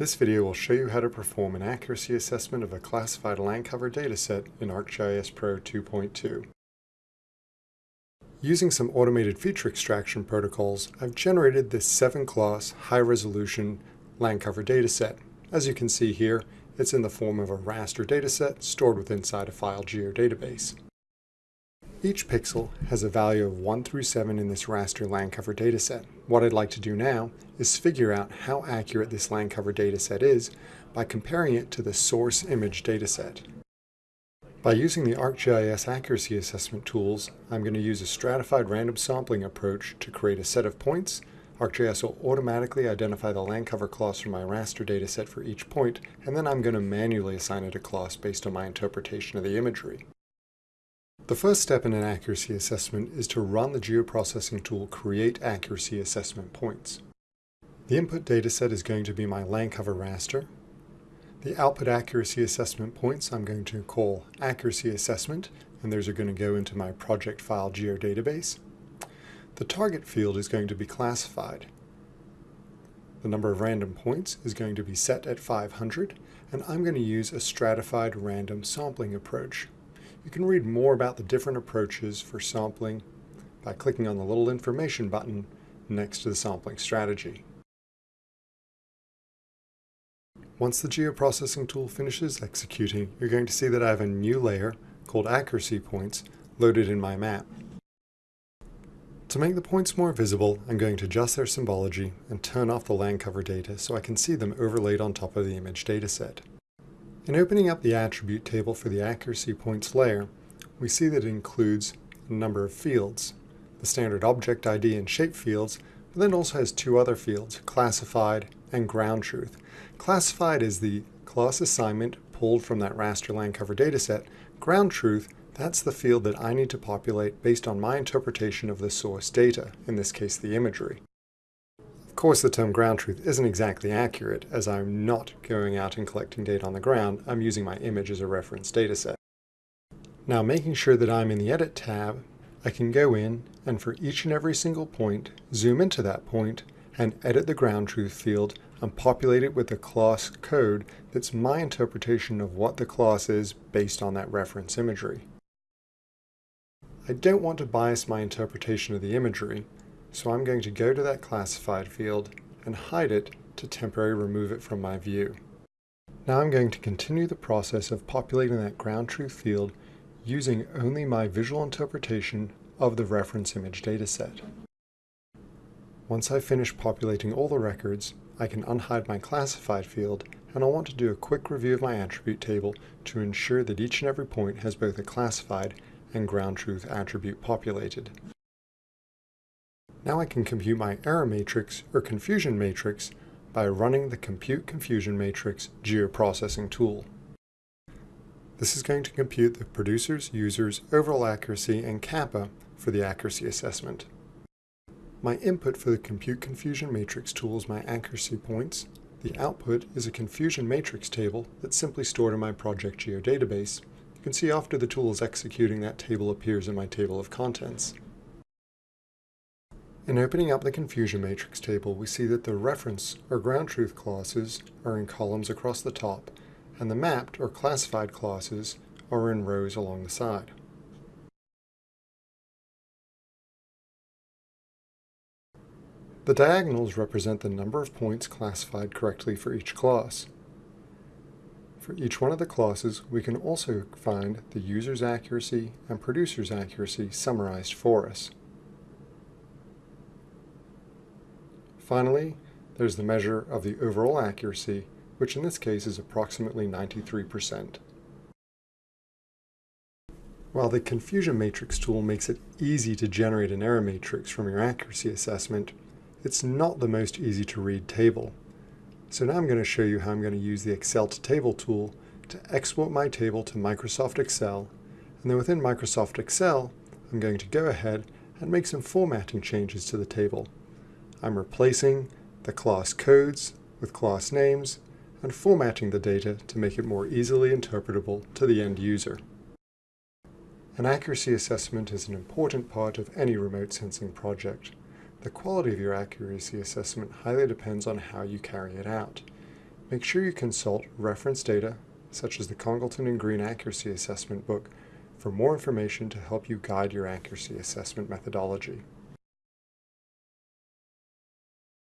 This video will show you how to perform an accuracy assessment of a classified land cover dataset in ArcGIS Pro 2.2. Using some automated feature extraction protocols, I've generated this 7-class, high-resolution land cover dataset. As you can see here, it's in the form of a raster dataset stored within inside a file geodatabase. Each pixel has a value of 1 through 7 in this raster land cover dataset. What I'd like to do now is figure out how accurate this land cover dataset is by comparing it to the source image dataset. By using the ArcGIS accuracy assessment tools, I'm going to use a stratified random sampling approach to create a set of points. ArcGIS will automatically identify the land cover class from my raster dataset for each point, and then I'm going to manually assign it a class based on my interpretation of the imagery. The first step in an accuracy assessment is to run the geoprocessing tool create accuracy assessment points. The input dataset is going to be my land cover raster. The output accuracy assessment points I'm going to call accuracy assessment, and those are going to go into my project file geodatabase. The target field is going to be classified. The number of random points is going to be set at 500, and I'm going to use a stratified random sampling approach. You can read more about the different approaches for sampling by clicking on the little information button next to the sampling strategy. Once the geoprocessing tool finishes executing, you're going to see that I have a new layer called accuracy points loaded in my map. To make the points more visible, I'm going to adjust their symbology and turn off the land cover data so I can see them overlaid on top of the image dataset. In opening up the attribute table for the accuracy points layer, we see that it includes a number of fields, the standard object ID and shape fields, but then also has two other fields, classified and ground truth. Classified is the class assignment pulled from that raster land cover dataset. Ground truth, that's the field that I need to populate based on my interpretation of the source data, in this case the imagery course, the term ground truth isn't exactly accurate, as I'm not going out and collecting data on the ground, I'm using my image as a reference dataset. Now, making sure that I'm in the Edit tab, I can go in and for each and every single point, zoom into that point and edit the ground truth field and populate it with the class code that's my interpretation of what the class is based on that reference imagery. I don't want to bias my interpretation of the imagery, so I'm going to go to that classified field and hide it to temporarily remove it from my view. Now I'm going to continue the process of populating that ground truth field using only my visual interpretation of the reference image dataset. Once I've finished populating all the records, I can unhide my classified field and I'll want to do a quick review of my attribute table to ensure that each and every point has both a classified and ground truth attribute populated. Now I can compute my error matrix or confusion matrix by running the Compute Confusion Matrix geoprocessing tool. This is going to compute the producer's user's overall accuracy and kappa for the accuracy assessment. My input for the Compute Confusion Matrix tool is my accuracy points. The output is a confusion matrix table that's simply stored in my project geodatabase. You can see after the tool is executing that table appears in my table of contents. In opening up the confusion matrix table, we see that the reference or ground truth classes are in columns across the top, and the mapped or classified classes are in rows along the side. The diagonals represent the number of points classified correctly for each class. For each one of the classes, we can also find the user's accuracy and producer's accuracy summarized for us. Finally, there's the measure of the overall accuracy, which in this case is approximately 93%. While the confusion matrix tool makes it easy to generate an error matrix from your accuracy assessment, it's not the most easy to read table. So now I'm going to show you how I'm going to use the Excel to Table tool to export my table to Microsoft Excel. And then within Microsoft Excel, I'm going to go ahead and make some formatting changes to the table. I'm replacing the class codes with class names and formatting the data to make it more easily interpretable to the end user. An accuracy assessment is an important part of any remote sensing project. The quality of your accuracy assessment highly depends on how you carry it out. Make sure you consult reference data, such as the Congalton and Green Accuracy Assessment book, for more information to help you guide your accuracy assessment methodology.